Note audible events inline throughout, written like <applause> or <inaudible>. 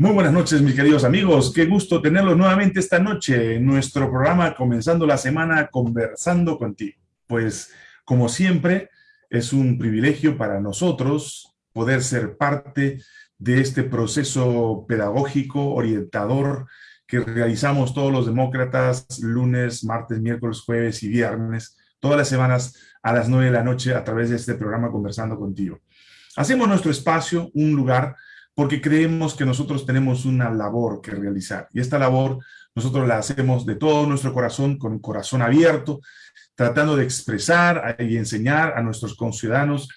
Muy buenas noches, mis queridos amigos. Qué gusto tenerlos nuevamente esta noche en nuestro programa Comenzando la Semana Conversando Contigo. Pues, como siempre, es un privilegio para nosotros poder ser parte de este proceso pedagógico, orientador, que realizamos todos los demócratas lunes, martes, miércoles, jueves y viernes, todas las semanas a las nueve de la noche a través de este programa Conversando Contigo. Hacemos nuestro espacio, un lugar porque creemos que nosotros tenemos una labor que realizar. Y esta labor nosotros la hacemos de todo nuestro corazón, con corazón abierto, tratando de expresar y enseñar a nuestros conciudadanos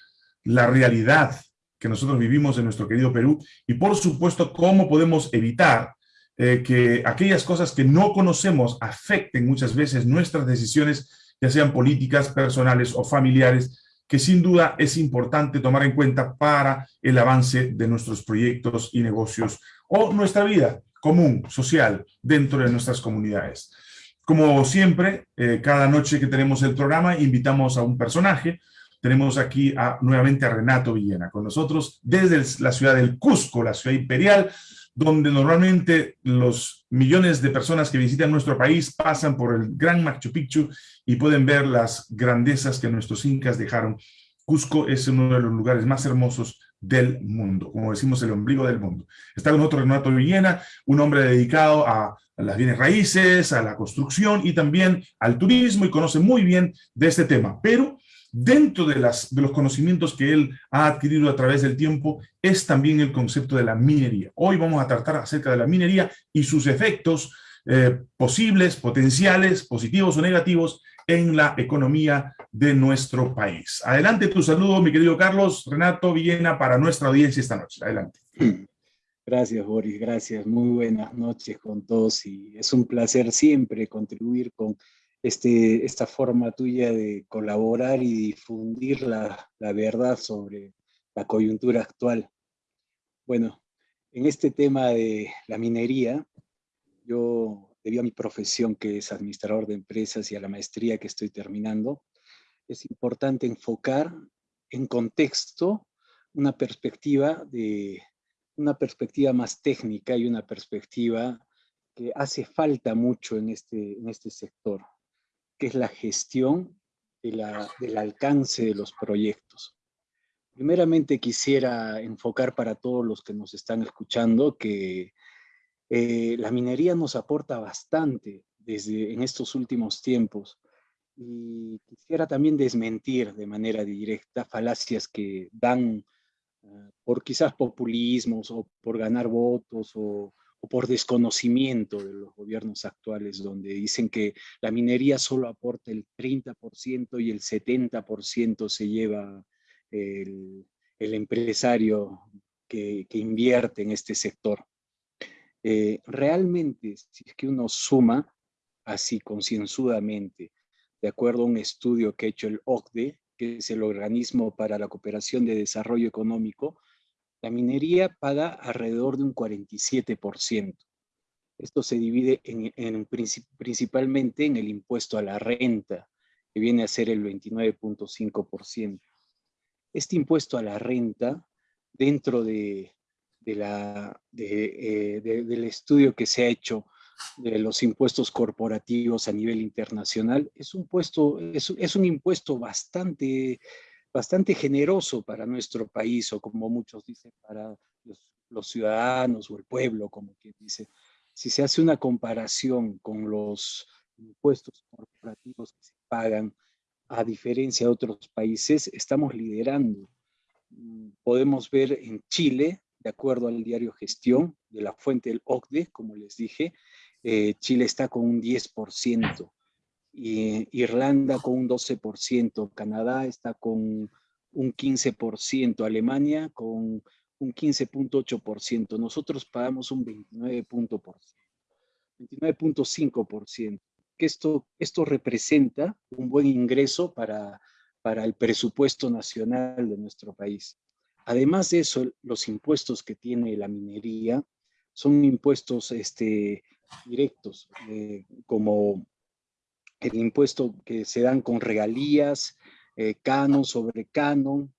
la realidad que nosotros vivimos en nuestro querido Perú y por supuesto cómo podemos evitar eh, que aquellas cosas que no conocemos afecten muchas veces nuestras decisiones, ya sean políticas, personales o familiares, que sin duda es importante tomar en cuenta para el avance de nuestros proyectos y negocios o nuestra vida común, social, dentro de nuestras comunidades. Como siempre, eh, cada noche que tenemos el programa, invitamos a un personaje. Tenemos aquí nuevamente a Renato Villena con nosotros desde la ciudad del Cusco, la ciudad imperial, donde normalmente los millones de personas que visitan nuestro país pasan por el gran Machu Picchu y pueden ver las grandezas que nuestros incas dejaron. Cusco es uno de los lugares más hermosos del mundo, como decimos, el ombligo del mundo. Está con otro Renato Villena, un hombre dedicado a, las bienes raíces, a la construcción y también al turismo y conoce muy bien de este tema. Pero dentro de, las, de los conocimientos que él ha adquirido a través del tiempo es también el concepto de la minería. Hoy vamos a tratar acerca de la minería y sus efectos eh, posibles, potenciales, positivos o negativos en la economía de nuestro país. Adelante tu saludo, mi querido Carlos, Renato Villena, para nuestra audiencia esta noche. Adelante. <clears throat> Gracias, Boris, gracias. Muy buenas noches con todos y es un placer siempre contribuir con este, esta forma tuya de colaborar y difundir la, la verdad sobre la coyuntura actual. Bueno, en este tema de la minería, yo, debido a mi profesión que es administrador de empresas y a la maestría que estoy terminando, es importante enfocar en contexto una perspectiva de una perspectiva más técnica y una perspectiva que hace falta mucho en este, en este sector que es la gestión del alcance de los proyectos. Primeramente quisiera enfocar para todos los que nos están escuchando que eh, la minería nos aporta bastante desde en estos últimos tiempos y quisiera también desmentir de manera directa falacias que dan ah, por quizás populismos o por ganar votos o o por desconocimiento de los gobiernos actuales, donde dicen que la minería solo aporta el 30% y el 70% se lleva el, empresario que, invierte en este sector. Eh, realmente, si es que uno suma así concienzudamente, de acuerdo a un estudio que ha hecho el OCDE, que es el Organismo para la Cooperación de Desarrollo Económico, la minería paga alrededor de un 47%. Esto se divide en, principalmente en el impuesto a la renta, que viene a ser el 29.5%. Este impuesto a la renta, dentro eh, del estudio que se ha hecho de los impuestos corporativos a nivel internacional, es un impuesto bastante bastante generoso para nuestro país, o como muchos dicen, para los, ciudadanos o el pueblo, como quien dice. Si se hace una comparación con los impuestos corporativos que se pagan, a diferencia de otros países, estamos liderando. Mm, podemos ver en Chile, de acuerdo al diario Gestión, de la fuente del OCDE, como les dije, eh, Chile está con un 10% Irlanda con un 12%, Canadá está con un 15%, Alemania con un 15.8%, nosotros pagamos un 29.5%, que esto, esto representa un buen ingreso para, para el presupuesto nacional de nuestro país. Además de eso, los impuestos que tiene la minería son impuestos este, directos, eh, como el impuesto que se dan con regalías, eh, canon sobre canon.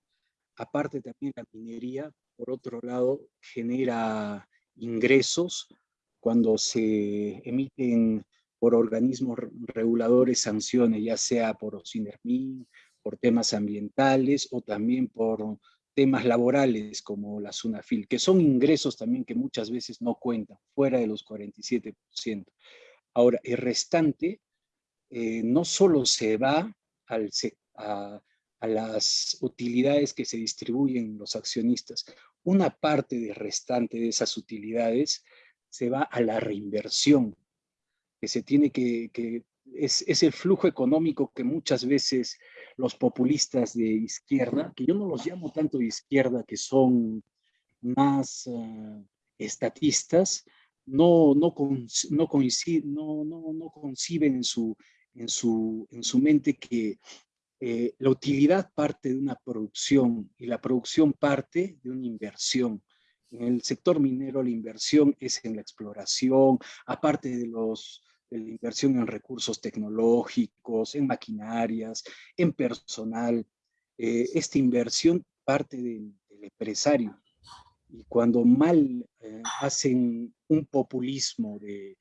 Aparte también la minería, por otro lado, genera ingresos cuando se emiten por organismos reguladores sanciones, ya sea por OSINERMIN, por temas ambientales o también por temas laborales como la SUNAFIL, que son ingresos también que muchas veces no cuentan, fuera de los 47%. Ahora, el restante eh, no solo se va al, a, a las utilidades que se distribuyen los accionistas, una parte del restante de esas utilidades se va a la reinversión, que se tiene que, que es, es, el flujo económico que muchas veces los populistas de izquierda, que yo no los llamo tanto de izquierda, que son más uh, estatistas, no, no, con, no, no, no, no, conciben en su, en, su, en su mente que eh, la utilidad parte de una producción y la producción parte de una inversión. En el sector minero la inversión es en la exploración, aparte de los la inversión en recursos tecnológicos, en maquinarias, en personal. Eh, esta inversión parte del, empresario. Y cuando mal eh, hacen un populismo de,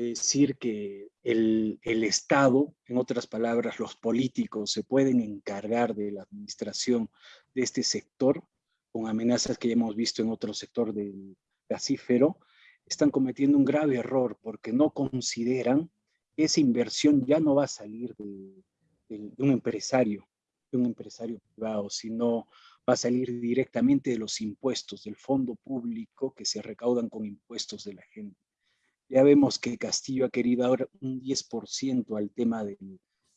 decir que el, el, Estado, en otras palabras, los políticos se pueden encargar de la administración de este sector, con amenazas que ya hemos visto en otro sector del gasífero, están cometiendo un grave error porque no consideran que esa inversión ya no va a salir de, de, un empresario, de un empresario privado, sino va a salir directamente de los impuestos, del fondo público que se recaudan con impuestos de la gente. Ya vemos que Castillo ha querido ahora un 10% al tema de,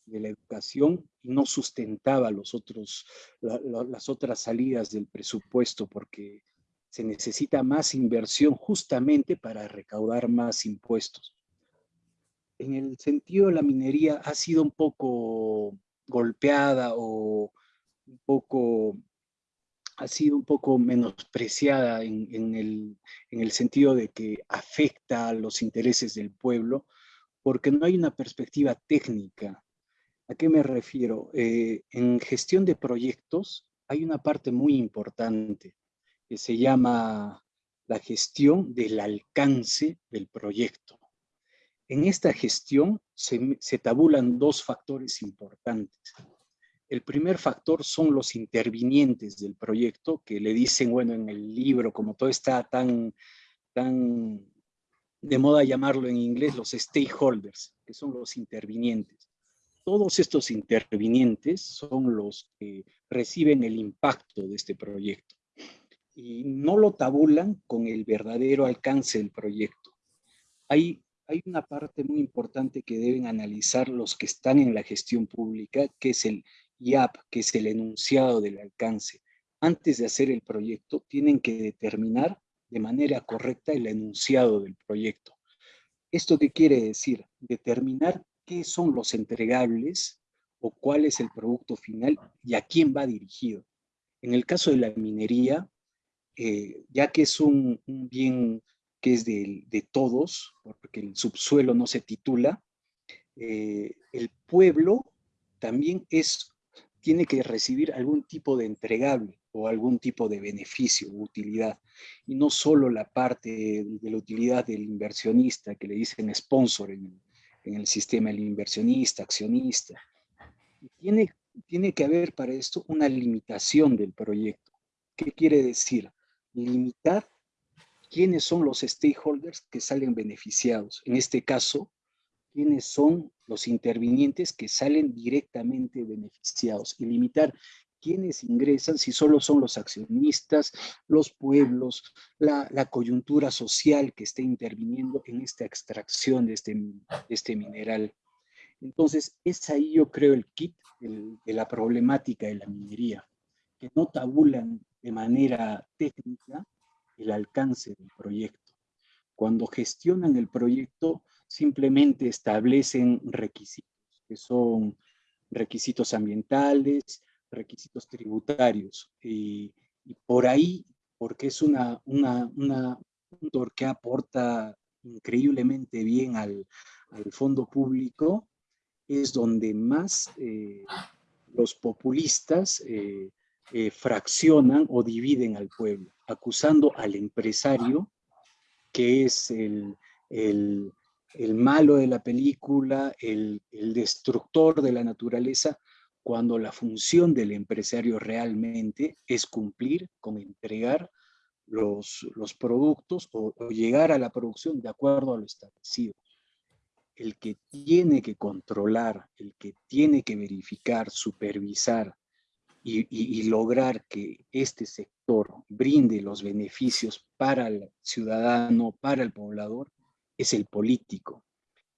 la educación y no sustentaba los otros, la, la, las otras salidas del presupuesto porque se necesita más inversión justamente para recaudar más impuestos. En el sentido de la minería ha sido un poco golpeada o un poco, ha sido un poco menospreciada en, en, el, en el sentido de que afecta a los intereses del pueblo, porque no hay una perspectiva técnica. ¿A qué me refiero? Eh, en gestión de proyectos hay una parte muy importante que se llama la gestión del alcance del proyecto. En esta gestión se, se, tabulan dos factores importantes. El primer factor son los intervinientes del proyecto, que le dicen, bueno, en el libro, como todo está tan, tan de moda llamarlo en inglés, los stakeholders, que son los intervinientes. Todos estos intervinientes son los que reciben el impacto de este proyecto y no lo tabulan con el verdadero alcance del proyecto. Hay, hay una parte muy importante que deben analizar los que están en la gestión pública, que es el IAP, que es el enunciado del alcance. Antes de hacer el proyecto, tienen que determinar de manera correcta el enunciado del proyecto. ¿Esto qué quiere decir? Determinar qué son los entregables o cuál es el producto final y a quién va dirigido. En el caso de la minería, eh, ya que es un, bien que es de, de, todos, porque el subsuelo no se titula, eh, el pueblo también es, tiene que recibir algún tipo de entregable o algún tipo de beneficio utilidad, y no solo la parte de la utilidad del inversionista, que le dicen sponsor en, el sistema, el inversionista, accionista. Tiene, tiene que haber para esto una limitación del proyecto. ¿Qué quiere decir? limitar quiénes son los stakeholders que salen beneficiados. En este caso, quiénes son los intervinientes que salen directamente beneficiados y limitar quiénes ingresan, si solo son los accionistas, los pueblos, la, coyuntura social que esté interviniendo en esta extracción de este, de este mineral. Entonces, es ahí yo creo el kit de la problemática de la minería, que no tabulan de manera técnica el alcance del proyecto. Cuando gestionan el proyecto, simplemente establecen requisitos, que son requisitos ambientales, requisitos tributarios. Y, por ahí, porque es una, una, una, un que aporta increíblemente bien al, al fondo público, es donde más eh, los populistas eh, eh, fraccionan o dividen al pueblo, acusando al empresario que es el, el, el, malo de la película, el, destructor de la naturaleza, cuando la función del empresario realmente es cumplir con entregar los, los productos o, llegar a la producción de acuerdo a lo establecido. El que tiene que controlar, el que tiene que verificar, supervisar y, lograr que este sector brinde los beneficios para el ciudadano, para el poblador, es el político.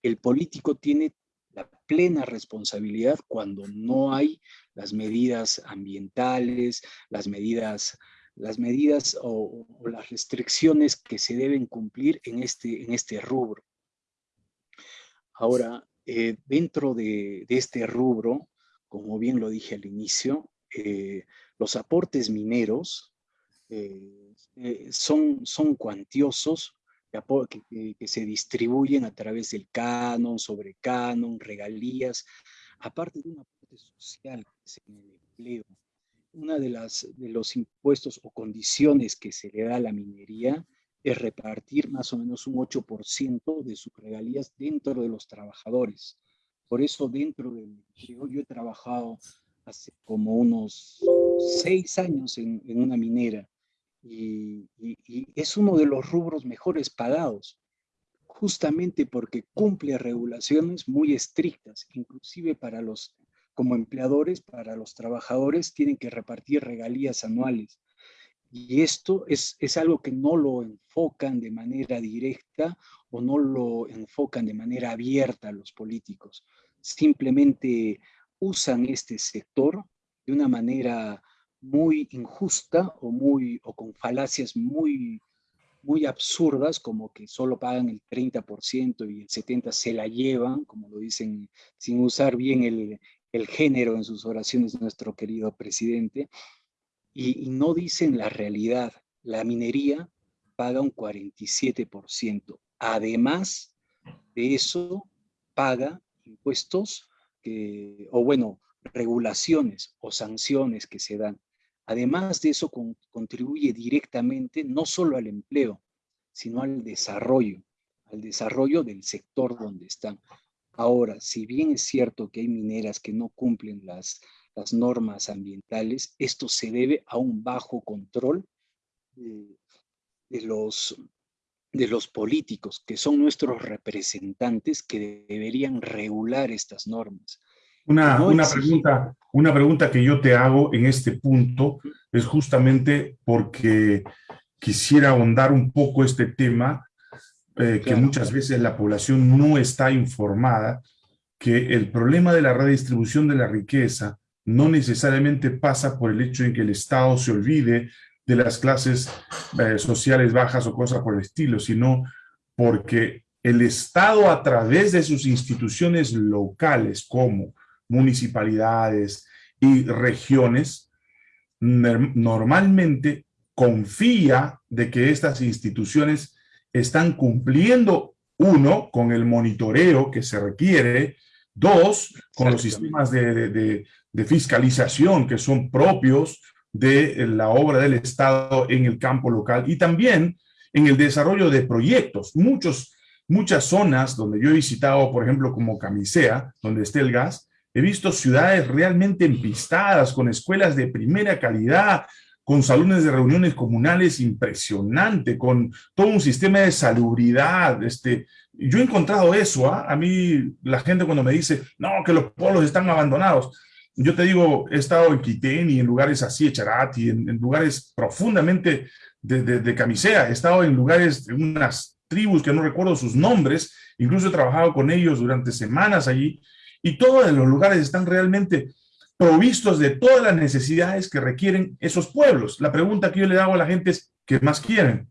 El político tiene la plena responsabilidad cuando no hay las medidas ambientales, las medidas las medidas o, las restricciones que se deben cumplir en este, en este rubro. Ahora, eh, dentro de, este rubro, como bien lo dije al inicio, eh, los aportes mineros eh, son, son cuantiosos que, que, se distribuyen a través del canon, sobre canon, regalías, aparte de un aporte social que es en el empleo, una de, las, de los impuestos o condiciones que se le da a la minería es repartir más o menos un 8% de sus regalías dentro de los trabajadores. Por eso dentro del yo, yo he trabajado hace como unos seis años en, una minera y, es uno de los rubros mejores pagados, justamente porque cumple regulaciones muy estrictas, inclusive para los como empleadores para los trabajadores tienen que repartir regalías anuales. Y esto es, es algo que no lo enfocan de manera directa o no lo enfocan de manera abierta los políticos. Simplemente usan este sector de una manera muy injusta o, muy, o con falacias muy, muy absurdas, como que solo pagan el 30% y el 70% se la llevan, como lo dicen, sin usar bien el, el género en sus oraciones nuestro querido presidente, y, no dicen la realidad. La minería paga un 47%. Además de eso, paga impuestos o bueno, regulaciones o sanciones que se dan. Además de eso, contribuye directamente no solo al empleo, sino al desarrollo, al desarrollo del sector donde están. Ahora, si bien es cierto que hay mineras que no cumplen las, normas ambientales, esto se debe a un bajo control de los políticos, que son nuestros representantes que deberían regular estas normas. Una, una, pregunta, una pregunta que yo te hago en este punto es justamente porque quisiera ahondar un poco este tema eh, que muchas veces la población no está informada, que el problema de la redistribución de la riqueza no necesariamente pasa por el hecho de que el Estado se olvide de las clases eh, sociales bajas o cosas por el estilo, sino porque el Estado a través de sus instituciones locales como municipalidades y regiones, normalmente confía de que estas instituciones están cumpliendo, uno, con el monitoreo que se requiere, dos, con los sistemas de, fiscalización que son propios de la obra del Estado en el campo local y también en el desarrollo de proyectos. Muchos, muchas zonas donde yo he visitado, por ejemplo, como Camisea, donde está el gas, he visto ciudades realmente empistadas, con escuelas de primera calidad, con salones de reuniones comunales impresionante, con todo un sistema de salubridad. Este, yo he encontrado eso, ¿ah? a mí la gente cuando me dice, no, que los pueblos están abandonados, yo te digo, he estado en Quitén y en lugares así, Echarati, en, en lugares profundamente de, de, camisea, he estado en lugares de unas tribus que no recuerdo sus nombres, incluso he trabajado con ellos durante semanas allí, y todos los lugares están realmente provistos de todas las necesidades que requieren esos pueblos. La pregunta que yo le hago a la gente es, ¿qué más quieren?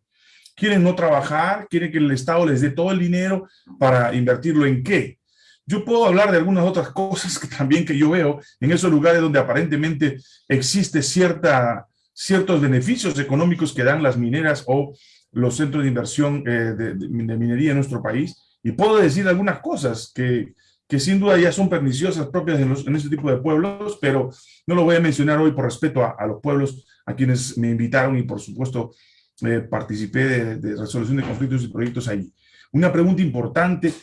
¿Quieren no trabajar? ¿Quieren que el Estado les dé todo el dinero para invertirlo en qué? Yo puedo hablar de algunas otras <laughs> cosas que también que yo veo en esos lugares donde aparentemente existe cierta, ciertos beneficios económicos que dan las mineras o los centros de inversión eh, de, de minería en nuestro país. Y puedo decir algunas cosas que, que sin duda ya son perniciosas propias en, en, este tipo de pueblos, pero no lo voy a mencionar hoy por respeto a, los pueblos a quienes me invitaron y por supuesto eh, participé de, de, resolución de conflictos y proyectos allí. Una pregunta importante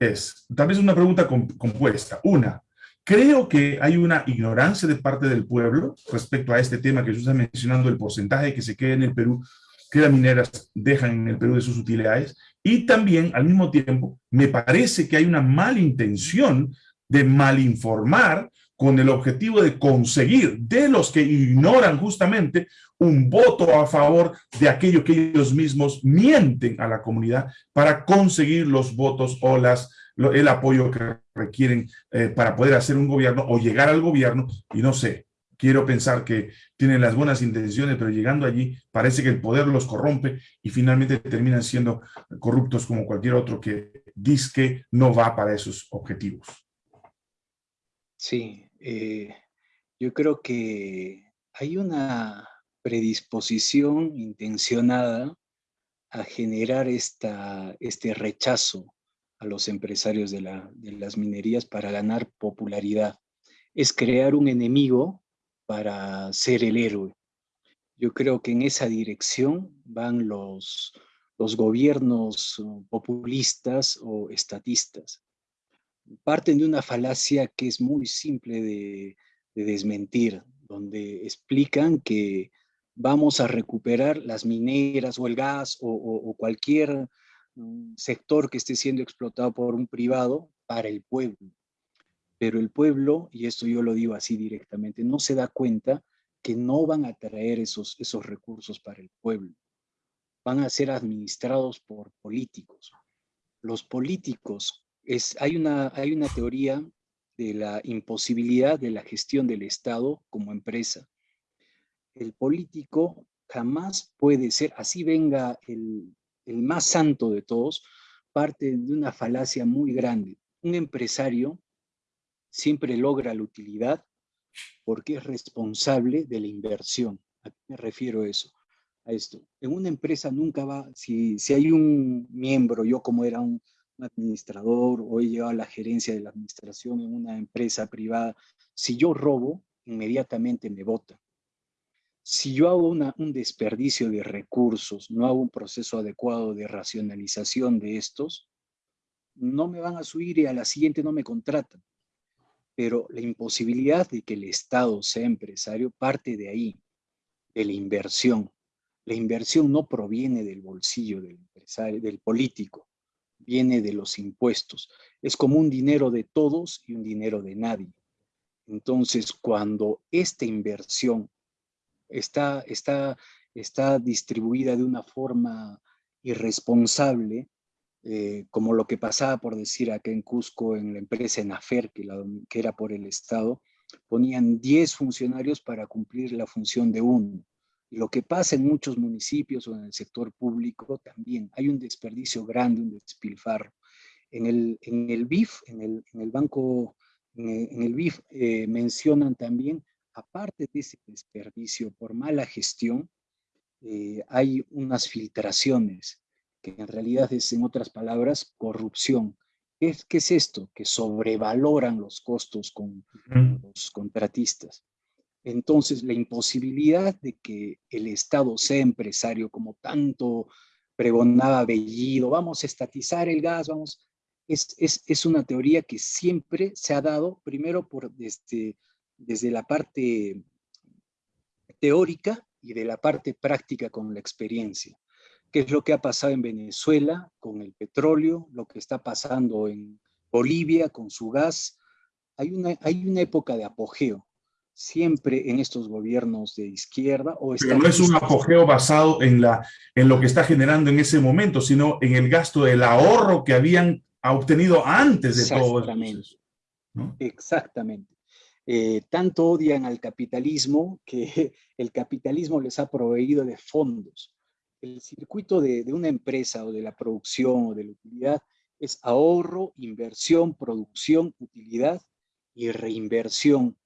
es, tal vez una pregunta compuesta. Una, creo que hay una ignorancia de parte del pueblo respecto a este tema que usted está mencionando, el porcentaje que se queda en el Perú, que las mineras dejan en el Perú de sus utilidades, y también, al mismo tiempo, me parece que hay una mala intención de malinformar con el objetivo de conseguir de los que ignoran justamente un voto a favor de aquello que ellos mismos mienten a la comunidad para conseguir los votos o las, el apoyo que requieren eh, para poder hacer un gobierno o llegar al gobierno y no sé, quiero pensar que tienen las buenas intenciones, pero llegando allí parece que el poder los corrompe y finalmente terminan siendo corruptos como cualquier otro que dice que no va para esos objetivos. Sí, eh, yo creo que hay una predisposición intencionada a generar esta, este rechazo a los empresarios de, la, de las minerías para ganar popularidad. Es crear un enemigo para ser el héroe. Yo creo que en esa dirección van los, los gobiernos uh, populistas o estatistas. Parten de una falacia que es muy simple de, desmentir, donde explican que vamos a recuperar las mineras o el gas o, cualquier mm, sector que esté siendo explotado por un privado para el pueblo pero el pueblo, y esto yo lo digo así directamente, no se da cuenta que no van a traer esos, esos recursos para el pueblo. Van a ser administrados por políticos. Los políticos, es, hay, una, hay una teoría de la imposibilidad de la gestión del Estado como empresa. El político jamás puede ser, así venga el, el más santo de todos, parte de una falacia muy grande. Un empresario siempre logra la utilidad porque es responsable de la inversión. ¿A qué me refiero eso? A esto. En una empresa nunca va, si, si hay un miembro, yo como era un, administrador o he llegado a la gerencia de la administración en una empresa privada, si yo robo, inmediatamente me vota. Si yo hago una, un desperdicio de recursos, no hago un proceso adecuado de racionalización de estos, no me van a subir y a la siguiente no me contratan pero la imposibilidad de que el Estado sea empresario parte de ahí, de la inversión. La inversión no proviene del bolsillo del empresario, del político, viene de los impuestos. Es como un dinero de todos y un dinero de nadie. Entonces, cuando esta inversión está, está, está distribuida de una forma irresponsable, eh, como lo que pasaba por decir acá en Cusco, en la empresa Enafer, que, que era por el Estado, ponían 10 funcionarios para cumplir la función de uno. Lo que pasa en muchos municipios o en el sector público también, hay un desperdicio grande, un despilfarro. En el, en el BIF, en el, en el banco, en el, BIF eh, mencionan también, aparte de ese desperdicio por mala gestión, eh, hay unas filtraciones que en realidad es, en otras palabras, corrupción. ¿Qué, qué es esto? Que sobrevaloran los costos con los contratistas. Entonces, la imposibilidad de que el Estado sea empresario, como tanto pregonaba Bellido, vamos a estatizar el gas, vamos, es, es, es una teoría que siempre se ha dado, primero por desde, desde la parte teórica y de la parte práctica con la experiencia qué es lo que ha pasado en Venezuela con el petróleo, lo que está pasando en Bolivia con su gas. Hay una, hay una época de apogeo, siempre en estos gobiernos de izquierda. O Pero no es un apogeo basado en, la, en lo que está generando en ese momento, sino en el gasto del ahorro que habían obtenido antes de todo eso. Exactamente. Eh, tanto odian al capitalismo que <laughs> el capitalismo les ha proveído de fondos el circuito de, una empresa o de la producción o de la utilidad es ahorro, inversión, producción, utilidad y reinversión.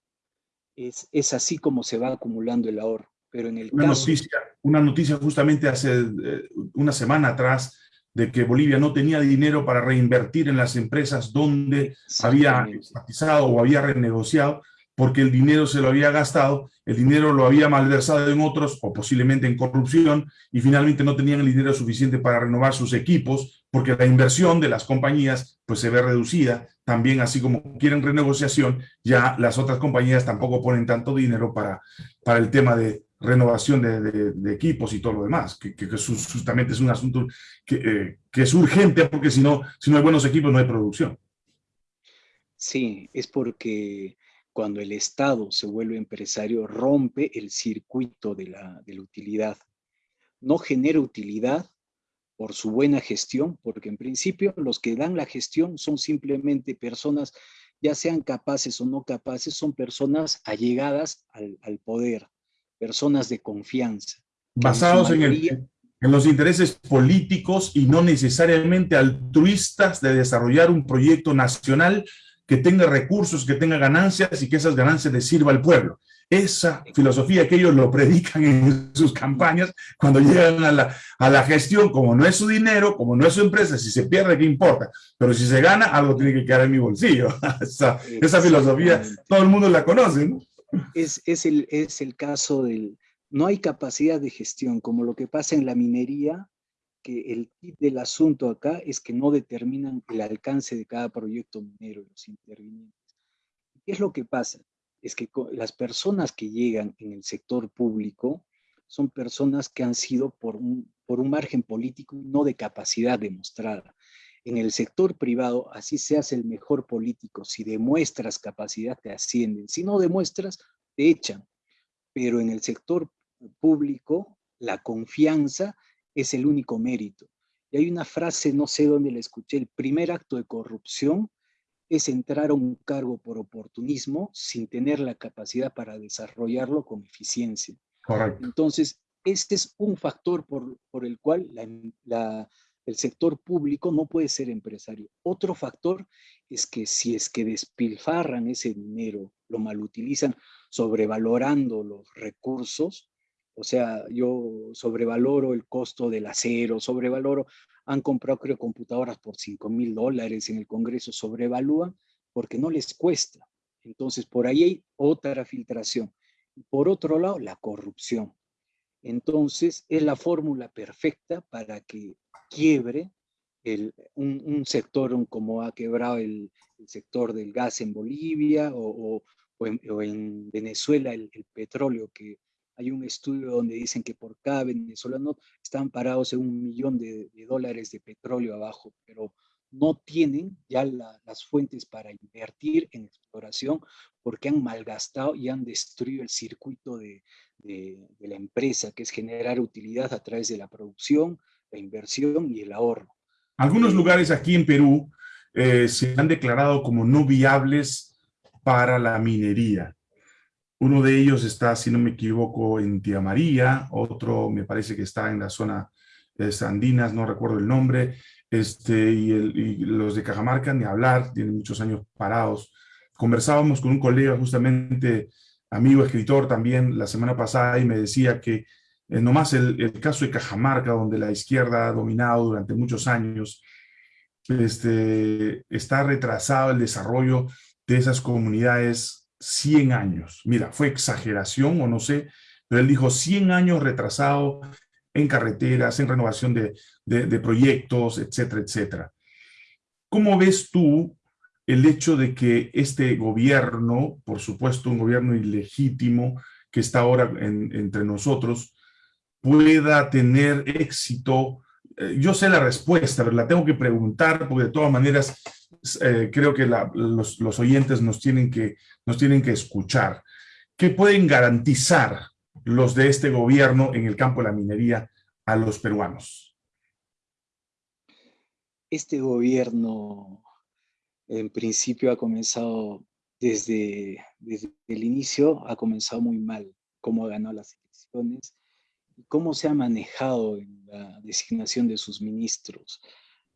Es, es así como se va acumulando el ahorro. Pero en el una, noticia, una noticia justamente hace eh, una semana atrás de que Bolivia no tenía dinero para reinvertir en las empresas donde había estatizado o había renegociado porque el dinero se lo había gastado, el dinero lo había malversado en otros o posiblemente en corrupción y finalmente no tenían el dinero suficiente para renovar sus equipos porque la inversión de las compañías pues se ve reducida. También así como quieren renegociación, ya las otras compañías tampoco ponen tanto dinero para, para el tema de renovación de, equipos y todo lo demás, que, justamente es un asunto que, eh, que es urgente porque si no, si no hay buenos equipos no hay producción. Sí, es porque cuando el Estado se vuelve empresario, rompe el circuito de la, utilidad. No genera utilidad por su buena gestión, porque en principio los que dan la gestión son simplemente personas, ya sean capaces o no capaces, son personas allegadas al, poder, personas de confianza. Basados en, en los intereses políticos y no necesariamente altruistas de desarrollar un proyecto nacional que tenga recursos, que tenga ganancias y que esas ganancias le sirva al pueblo. Esa filosofía que ellos lo predican en sus campañas, cuando llegan a la, a la gestión, como no es su dinero, como no es su empresa, si se pierde, ¿qué importa? Pero si se gana, algo tiene que quedar en mi bolsillo. <laughs> esa, esa filosofía, todo el mundo la conoce, ¿no? Es, es, el, es el caso del... No hay capacidad de gestión, como lo que pasa en la minería, que el tip del asunto acá es que no determinan el alcance de cada proyecto minero los intervinientes. ¿Qué es lo que pasa? Es que las personas que llegan en el sector público son personas que han sido por un, por un margen político y no de capacidad demostrada. En el sector privado, así se hace el mejor político. Si demuestras capacidad, te ascienden. Si no demuestras, te echan. Pero en el sector público, la confianza es el único mérito. Y hay una frase, no sé dónde la escuché, el primer acto de corrupción es entrar a un cargo por oportunismo sin tener la capacidad para desarrollarlo con eficiencia. Correcto. Entonces, este es un factor por, por el cual el sector público no puede ser empresario. Otro factor es que si es que despilfarran ese dinero, lo malutilizan sobrevalorando los recursos, o sea, yo sobrevaloro el costo del acero, sobrevaloro, han comprado creo computadoras por 5 mil dólares en el Congreso, sobrevalúan porque no les cuesta. Entonces, por ahí hay otra filtración. Por otro lado, la corrupción. Entonces, es la fórmula perfecta para que quiebre el, un, sector como ha quebrado el, sector del gas en Bolivia o, en, Venezuela el, petróleo que hay un estudio donde dicen que por cada venezolano están parados en un millón de, dólares de petróleo abajo, pero no tienen ya las fuentes para invertir en exploración porque han malgastado y han destruido el circuito de, la empresa, que es generar utilidad a través de la producción, la inversión y el ahorro. Algunos eh, lugares aquí en Perú eh, se han declarado como no viables para la minería. Uno de ellos está, si no me equivoco, en Tía María, otro me parece que está en la zona de Sandinas, no recuerdo el nombre, este, y, los de Cajamarca, ni hablar, tienen muchos años parados. Conversábamos con un colega, justamente amigo, escritor también, la semana pasada, y me decía que eh, nomás el, el, caso de Cajamarca, donde la izquierda ha dominado durante muchos años, este, está retrasado el desarrollo de esas comunidades 100 años. Mira, fue exageración o no sé, pero él dijo 100 años retrasado en carreteras, en renovación de, proyectos, etcétera, etcétera. ¿Cómo ves tú el hecho de que este gobierno, por supuesto un gobierno ilegítimo que está ahora entre nosotros, pueda tener éxito? Eh, yo sé la respuesta, pero la tengo que preguntar porque de todas maneras eh, creo que los, oyentes nos tienen, que, nos tienen que escuchar. ¿Qué pueden garantizar los de este gobierno en el campo de la minería a los peruanos? Este gobierno en principio ha comenzado desde, desde el inicio, ha comenzado muy mal, cómo ganó las elecciones cómo se ha manejado la designación de sus ministros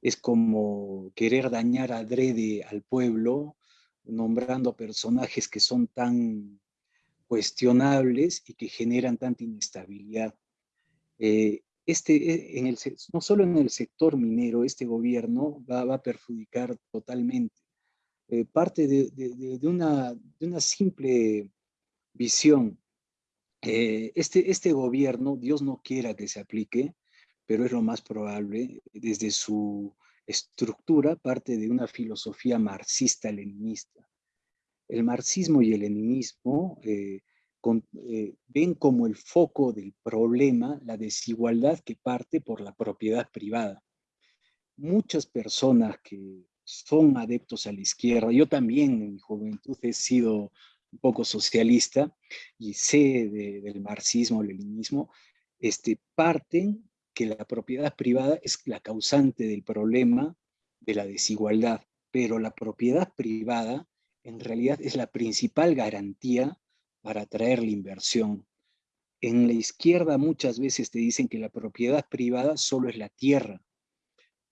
es como querer dañar adrede al pueblo, nombrando personajes que son tan cuestionables y que generan tanta inestabilidad. Eh, este, en el, no solo en el sector minero, este gobierno va, a perjudicar totalmente eh, parte de, una, de, una, simple visión. Eh, este, este gobierno, Dios no quiera que se aplique, pero es lo más probable, desde su estructura, parte de una filosofía marxista-leninista. El marxismo y el leninismo eh, ven como el foco del problema la desigualdad que parte por la propiedad privada. Muchas personas que son adeptos a la izquierda. Yo también en mi juventud he sido un poco socialista y sé del marxismo, leninismo, este, parten que la propiedad privada es la causante del problema de la desigualdad, pero la propiedad privada en realidad es la principal garantía para atraer la inversión. En la izquierda muchas veces te dicen que la propiedad privada solo es la tierra,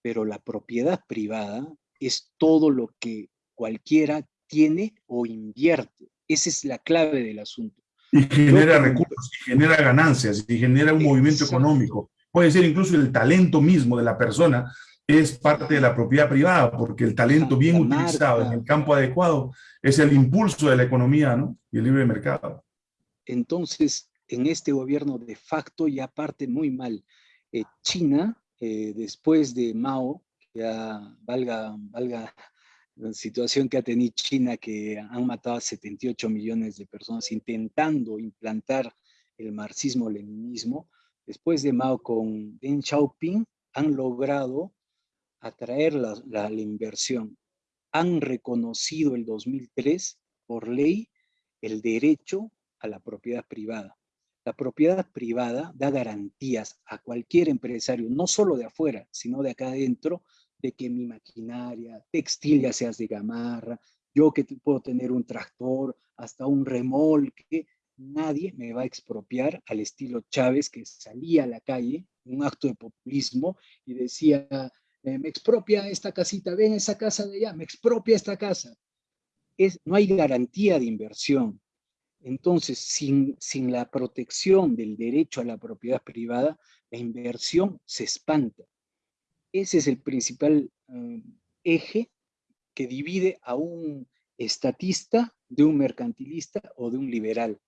pero la propiedad privada es todo lo que cualquiera tiene o invierte. Esa es la clave del asunto. Y genera recursos, y genera ganancias, y genera un movimiento económico. Puede ser incluso el talento mismo de la persona, es parte de la propiedad privada, porque el talento bien utilizado en el campo adecuado es el impulso de la economía ¿no? y el libre mercado. Entonces, en este gobierno de facto ya parte muy mal. Eh, China, eh, después de Mao, ya valga, valga la situación que ha tenido China, que han matado a 78 millones de personas intentando implantar el marxismo-leninismo, después de Mao con Deng Xiaoping, han logrado atraer la, inversión. Han reconocido el 2003 por ley el derecho a la propiedad privada. La propiedad privada da garantías a cualquier empresario, no solo de afuera, sino de acá adentro, de que mi maquinaria textil, ya seas de gamarra, yo que puedo tener un tractor, hasta un remolque, nadie me va a expropiar al estilo Chávez que salía a la calle, un acto de populismo, y decía, eh, me expropia esta casita, ven esa casa de allá, me expropia esta casa. No hay garantía de inversión. Entonces, sin, sin la protección del derecho a la propiedad privada, la inversión se espanta. Ese es el principal eh, eje que divide a un estatista de un mercantilista o de un liberal.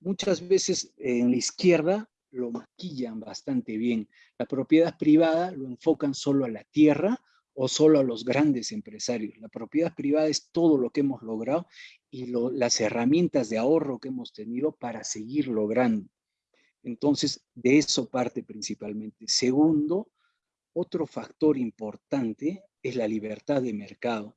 Muchas veces en la izquierda lo maquillan bastante bien. La propiedad privada lo enfocan solo a la tierra o solo a los grandes empresarios. La propiedad privada es todo lo que hemos logrado y las herramientas de ahorro que hemos tenido para seguir logrando. Entonces, de eso parte principalmente. Segundo, otro factor importante es la libertad de mercado,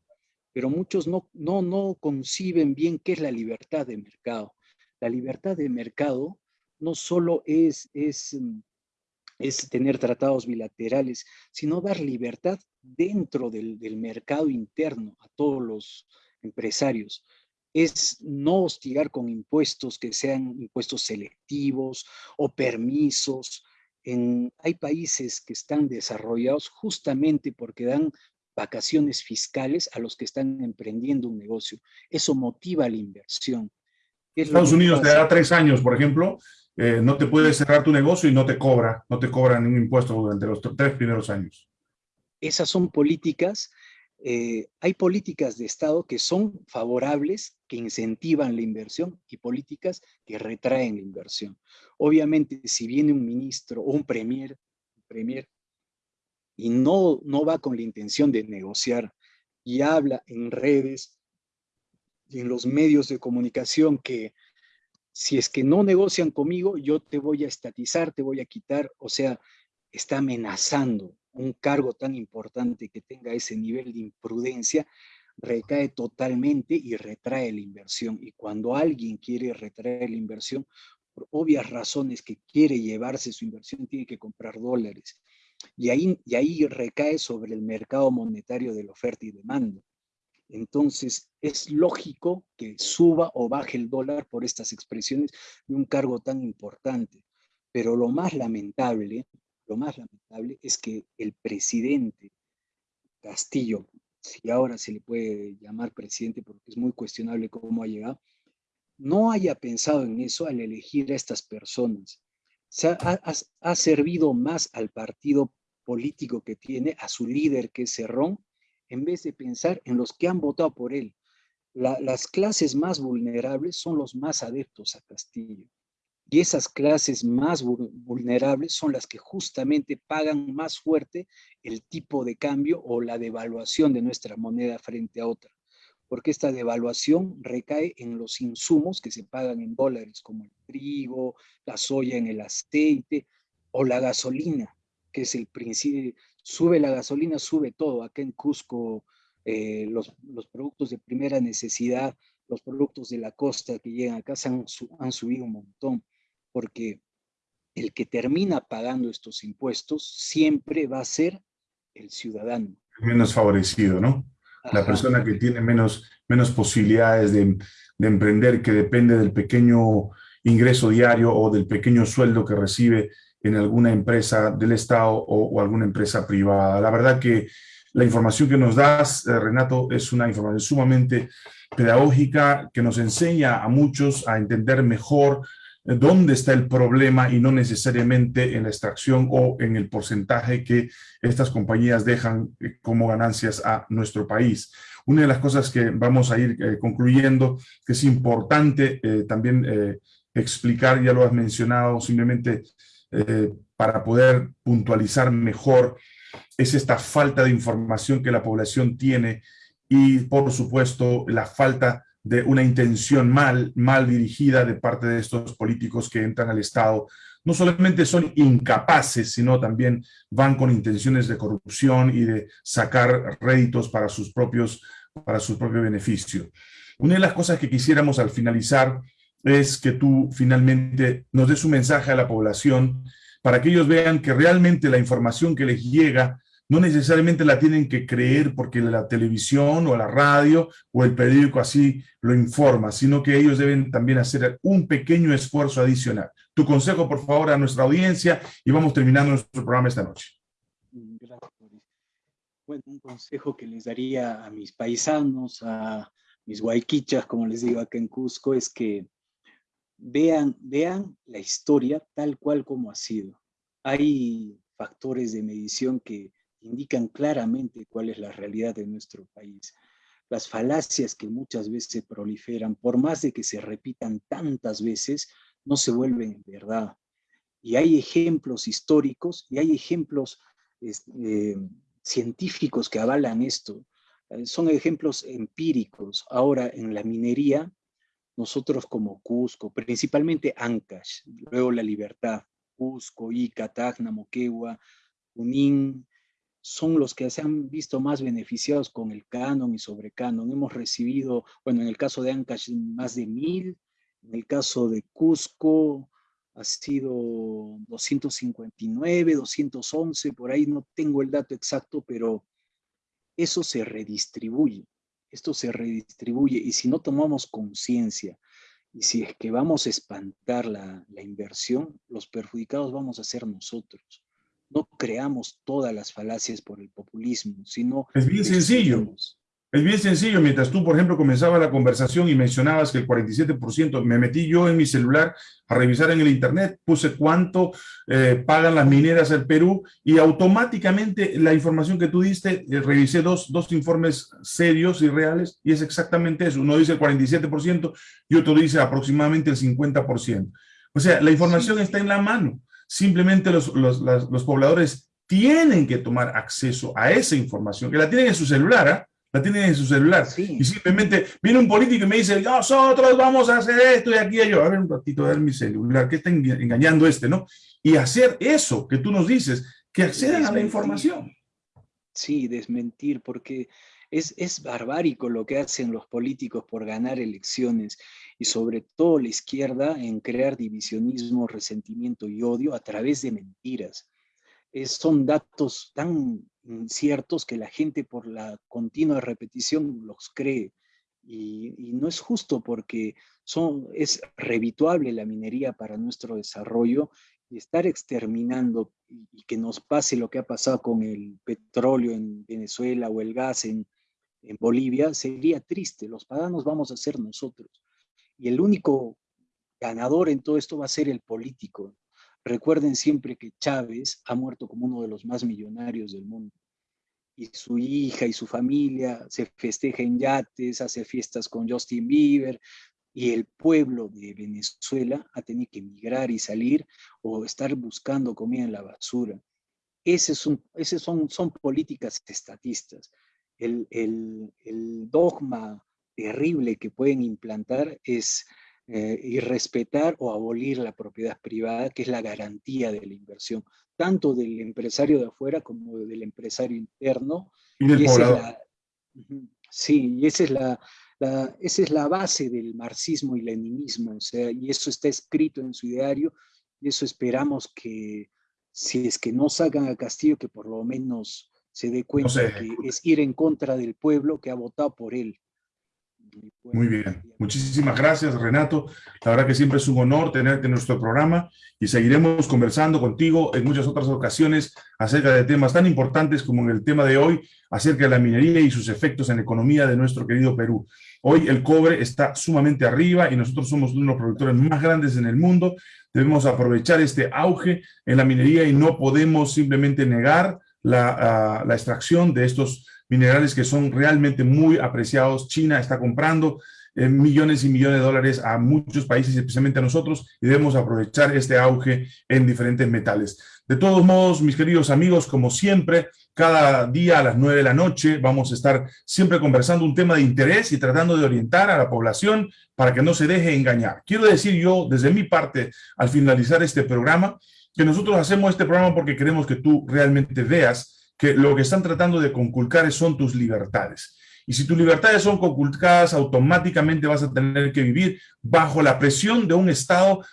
pero muchos no, no, no conciben bien qué es la libertad de mercado. La libertad de mercado no solo es, es, mm, es tener tratados bilaterales, sino dar libertad dentro del, del mercado interno a todos los empresarios es no hostigar con impuestos que sean impuestos selectivos o permisos, hay países que están desarrollados justamente porque dan vacaciones fiscales a los que están emprendiendo un negocio. Eso motiva la inversión. Estados Unidos te da tres años, por ejemplo, eh, no te puedes cerrar tu negocio y no te cobra, no te cobra ningún impuesto durante los tres primeros años. Esas son políticas eh, hay políticas de Estado que son favorables, que incentivan la inversión y políticas que retraen la inversión. Obviamente, si viene un ministro o un premier, premier y no, no va con la intención de negociar y habla en redes y en los medios de comunicación que si es que no negocian conmigo, yo te voy a estatizar, te voy a quitar, o sea, está amenazando un cargo tan importante que tenga ese nivel de imprudencia, recae totalmente y retrae la inversión. Y cuando alguien quiere retraer la inversión, por obvias razones que quiere llevarse su inversión, tiene que comprar dólares. Y ahí, y ahí recae sobre el mercado monetario de la oferta y demanda. Entonces, es lógico que suba o baje el dólar por estas expresiones de un cargo tan importante. Pero lo más lamentable lo más lamentable es que el presidente Castillo, si ahora se le puede llamar presidente porque es muy cuestionable cómo ha llegado, no haya pensado en eso al elegir a estas personas. ha, servido más al partido político que tiene, a su líder que es Cerrón, en vez de pensar en los que han votado por él. las clases más vulnerables son los más adeptos a Castillo. Y esas clases más vulnerables son las que justamente pagan más fuerte el tipo de cambio o la devaluación de nuestra moneda frente a otra. Porque esta devaluación recae en los insumos que se pagan en dólares, como el trigo, la soya en el aceite o la gasolina, que es el principio. Sube la gasolina, sube todo. Acá en Cusco, eh, los, los productos de primera necesidad, los productos de la costa que llegan acá se han, han subido un montón porque el que termina pagando estos impuestos siempre va a ser el ciudadano. Menos favorecido, ¿no? La persona que tiene menos, menos posibilidades de, emprender, que depende del pequeño ingreso diario o del pequeño sueldo que recibe en alguna empresa del Estado o, alguna empresa privada. La verdad que la información que nos das, eh, Renato, es una información sumamente pedagógica que nos enseña a muchos a entender mejor dónde está el problema y no necesariamente en la extracción o en el porcentaje que estas compañías dejan eh, como ganancias a nuestro país. Una de las cosas que vamos a ir eh, concluyendo, que es importante eh, también explicar, ya lo has mencionado, simplemente para poder puntualizar mejor, es esta falta de información que la población tiene y, por supuesto, la falta de una intención mal, mal dirigida de parte de estos políticos que entran al Estado. No solamente son incapaces, sino también van con intenciones de corrupción y de sacar réditos para sus propios, para su propio beneficio. Una de las cosas que quisiéramos al finalizar es que tú finalmente nos des un mensaje a la población para que ellos vean que realmente la información que les llega no necesariamente la tienen que creer porque la televisión o la radio o el periódico así lo informa, sino que ellos deben también hacer un pequeño esfuerzo adicional. Tu consejo, por favor, a nuestra audiencia y vamos terminando nuestro programa esta noche. Gracias, Bueno, un consejo que les daría a mis paisanos, a mis guayquichas, como les digo acá en Cusco, es que vean, vean la historia tal cual como ha sido. Hay factores de medición que indican claramente cuál es la realidad de nuestro país. Las falacias que muchas veces proliferan, por más de que se repitan tantas veces, no se vuelven verdad. Y hay ejemplos históricos y hay ejemplos eh, científicos que avalan esto. Eh, son ejemplos empíricos. Ahora, en la minería, nosotros como Cusco, principalmente Ancash, luego La Libertad, Cusco, Ica, Tacna, Moquegua, son los que se han visto más beneficiados con el canon y sobre canon. Hemos recibido, bueno, en el caso de Ancash, más de mil, en el caso de Cusco ha sido 259, 211, por ahí no tengo el dato exacto, pero eso se redistribuye, esto se redistribuye y si no tomamos conciencia y si es que vamos a espantar la, la inversión, los perjudicados vamos a ser nosotros no creamos todas las falacias por el populismo, sino... Es bien sencillo. Es bien sencillo. Mientras tú, por ejemplo, comenzaba la conversación y mencionabas que el 47%, me metí yo en mi celular a revisar en el internet, puse cuánto eh, pagan las mineras al Perú y automáticamente la información que tú diste, eh, revisé dos, dos informes serios y reales y es exactamente eso. Uno dice el 47% y otro dice aproximadamente el 50%. O sea, la información está en la mano. Simplemente los, los, pobladores tienen que tomar acceso a esa información, que la tienen en su celular, ¿ah? La tienen en su celular. Y simplemente viene un político y me dice, nosotros vamos a hacer esto y aquí y yo. A ver un ratito, a ver mi celular, ¿qué está engañando este, no? Y hacer eso que tú nos dices, que accedan a la información. Sí, desmentir, porque es, es barbárico lo que hacen los políticos por ganar elecciones y sobre todo la izquierda en crear divisionismo, resentimiento y odio a través de mentiras. Son datos tan ciertos que la gente por la continua repetición los cree. Y, no es justo porque son, es revituable la minería para nuestro desarrollo y estar exterminando y, que nos pase lo que ha pasado con el petróleo en Venezuela o el gas en, en Bolivia, sería triste. Los paganos vamos a ser nosotros. Y el único ganador en todo esto va a ser el político. Recuerden siempre que Chávez ha muerto como uno de los más millonarios del mundo. y su hija y su familia, se festeja en yates, hace fiestas con Justin Bieber, y el pueblo de Venezuela ha tenido que emigrar y salir o estar buscando comida en la basura. Ese son, son, son políticas estatistas. El, el, el, dogma terrible que pueden implantar es eh, irrespetar o abolir la propiedad privada, que es la garantía de la inversión, tanto del empresario de afuera como del empresario interno. Y del sí, y esa es la, esa es la base del marxismo y leninismo, o sea, y eso está escrito en su ideario, y eso esperamos que, si es que no salgan a Castillo, que por lo menos se dé cuenta que es ir en contra del pueblo que ha votado por él. Muy bien, muchísimas gracias Renato. La verdad que siempre es un honor tenerte en nuestro programa y seguiremos conversando contigo en muchas otras ocasiones acerca de temas tan importantes como en el tema de hoy, acerca de la minería y sus efectos en la economía de nuestro querido Perú. Hoy el cobre está sumamente arriba y nosotros somos uno de los productores más grandes en el mundo. Debemos aprovechar este auge en la minería y no podemos simplemente negar la, ah, la extracción de estos minerales que son realmente muy apreciados. China está comprando eh, millones y millones de dólares a muchos países, especialmente a nosotros, y debemos aprovechar este auge en diferentes metales. De todos modos, mis queridos amigos, como siempre, cada día a las nueve de la noche vamos a estar siempre conversando un tema de interés y tratando de orientar a la población para que no se deje engañar. Quiero decir yo, desde mi parte, al finalizar este programa, que nosotros hacemos este programa porque queremos que tú realmente veas que lo que están tratando de conculcar son tus libertades. Y si tus libertades son conculcadas, automáticamente vas a tener que vivir bajo la presión de un Estado,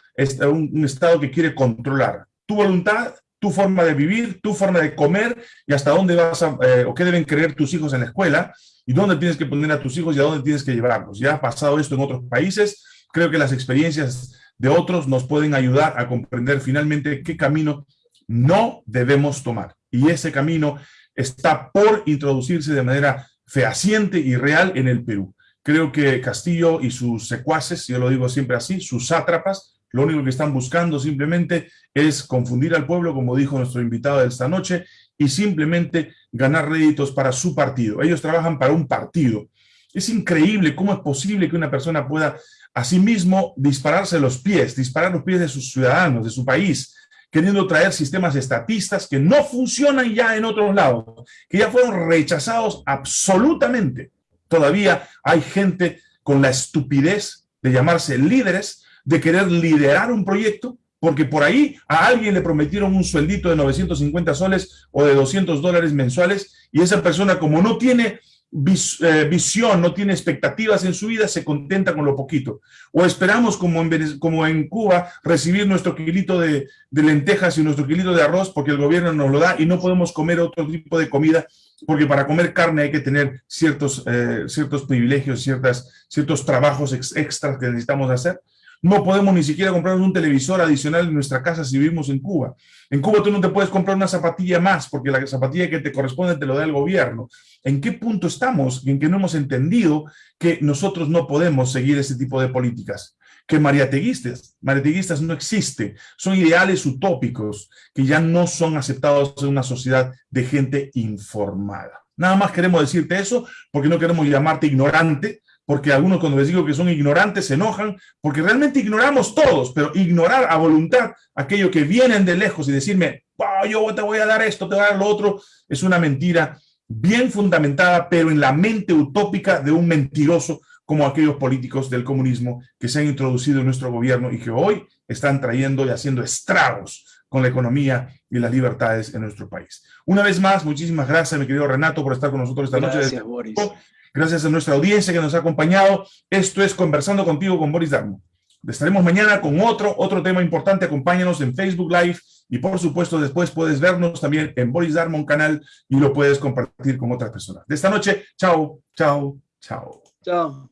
un Estado que quiere controlar tu voluntad, tu forma de vivir, tu forma de comer y hasta dónde vas a, eh, o qué deben creer tus hijos en la escuela y dónde tienes que poner a tus hijos y a dónde tienes que llevarlos. Ya ha pasado esto en otros países, creo que las experiencias de otros nos pueden ayudar a comprender finalmente qué camino no debemos tomar y ese camino está por introducirse de manera fehaciente y real en el Perú. Creo que Castillo y sus secuaces, yo lo digo siempre así, sus sátrapas, lo único que están buscando simplemente es confundir al pueblo, como dijo nuestro invitado de esta noche, y simplemente ganar réditos para su partido. Ellos trabajan para un partido. Es increíble cómo es posible que una persona pueda asimismo dispararse los pies, disparar los pies de sus ciudadanos, de su país, queriendo traer sistemas estatistas que no funcionan ya en otros lados, que ya fueron rechazados absolutamente. Todavía hay gente con la estupidez de llamarse líderes, de querer liderar un proyecto, porque por ahí a alguien le prometieron un sueldito de 950 soles o de 200 dólares mensuales y esa persona como no tiene eh, visión, no tiene expectativas en su vida, se contenta con lo poquito. O esperamos, como en, como en Cuba, recibir nuestro kilito de, lentejas y nuestro kilito de arroz porque el gobierno nos lo da y no podemos comer otro tipo de comida porque para comer carne hay que tener ciertos, eh, ciertos privilegios, ciertas, ciertos trabajos extras que necesitamos hacer. No podemos ni siquiera comprarnos un televisor adicional en nuestra casa si vivimos en Cuba. En Cuba tú no te puedes comprar una zapatilla más porque la zapatilla que te corresponde te lo da el gobierno. ¿En qué punto estamos en que no hemos entendido que nosotros no podemos seguir ese tipo de políticas? Que mariateguistas, mariateguistas no existe, son ideales utópicos que ya no son aceptados en una sociedad de gente informada. Nada más queremos decirte eso porque no queremos llamarte ignorante, porque algunos cuando les digo que son ignorantes se enojan, porque realmente ignoramos todos, pero ignorar a voluntad aquello que vienen de lejos y decirme, yo te voy a dar esto, te voy a dar lo otro, es una mentira bien fundamentada, pero en la mente utópica de un mentiroso como aquellos políticos del comunismo que se han introducido en nuestro gobierno y que hoy están trayendo y haciendo estragos con la economía y las libertades en nuestro país. Una vez más, muchísimas gracias, mi querido Renato, por estar con nosotros esta noche. Gracias, Boris. Gracias a nuestra audiencia que nos ha acompañado. Esto es Conversando Contigo con Boris Darmo. Estaremos mañana con otro, otro tema importante. Acompáñanos en Facebook Live y por supuesto después puedes vernos también en Boris Darmon canal y lo puedes compartir con otras personas. De esta noche, chao, chao, chao. Chao.